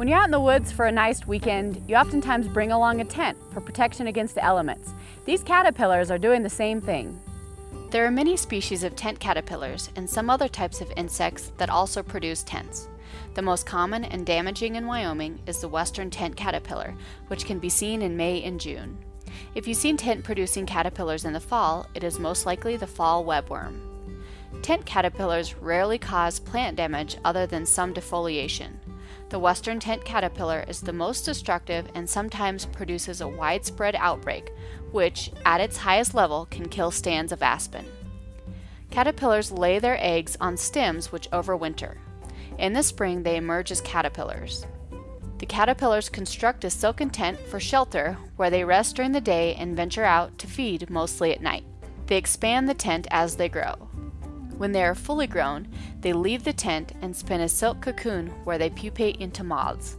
When you're out in the woods for a nice weekend, you oftentimes bring along a tent for protection against the elements. These caterpillars are doing the same thing. There are many species of tent caterpillars and some other types of insects that also produce tents. The most common and damaging in Wyoming is the western tent caterpillar, which can be seen in May and June. If you've seen tent producing caterpillars in the fall, it is most likely the fall webworm. Tent caterpillars rarely cause plant damage other than some defoliation. The western tent caterpillar is the most destructive and sometimes produces a widespread outbreak, which, at its highest level, can kill stands of aspen. Caterpillars lay their eggs on stems which overwinter. In the spring, they emerge as caterpillars. The caterpillars construct a silken tent for shelter where they rest during the day and venture out to feed mostly at night. They expand the tent as they grow. When they are fully grown, they leave the tent and spin a silk cocoon where they pupate into moths.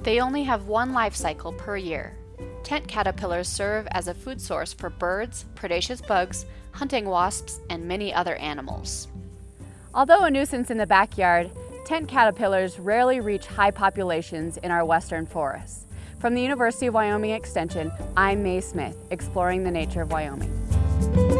They only have one life cycle per year. Tent caterpillars serve as a food source for birds, predaceous bugs, hunting wasps, and many other animals. Although a nuisance in the backyard, tent caterpillars rarely reach high populations in our western forests. From the University of Wyoming Extension, I'm Mae Smith, exploring the nature of Wyoming.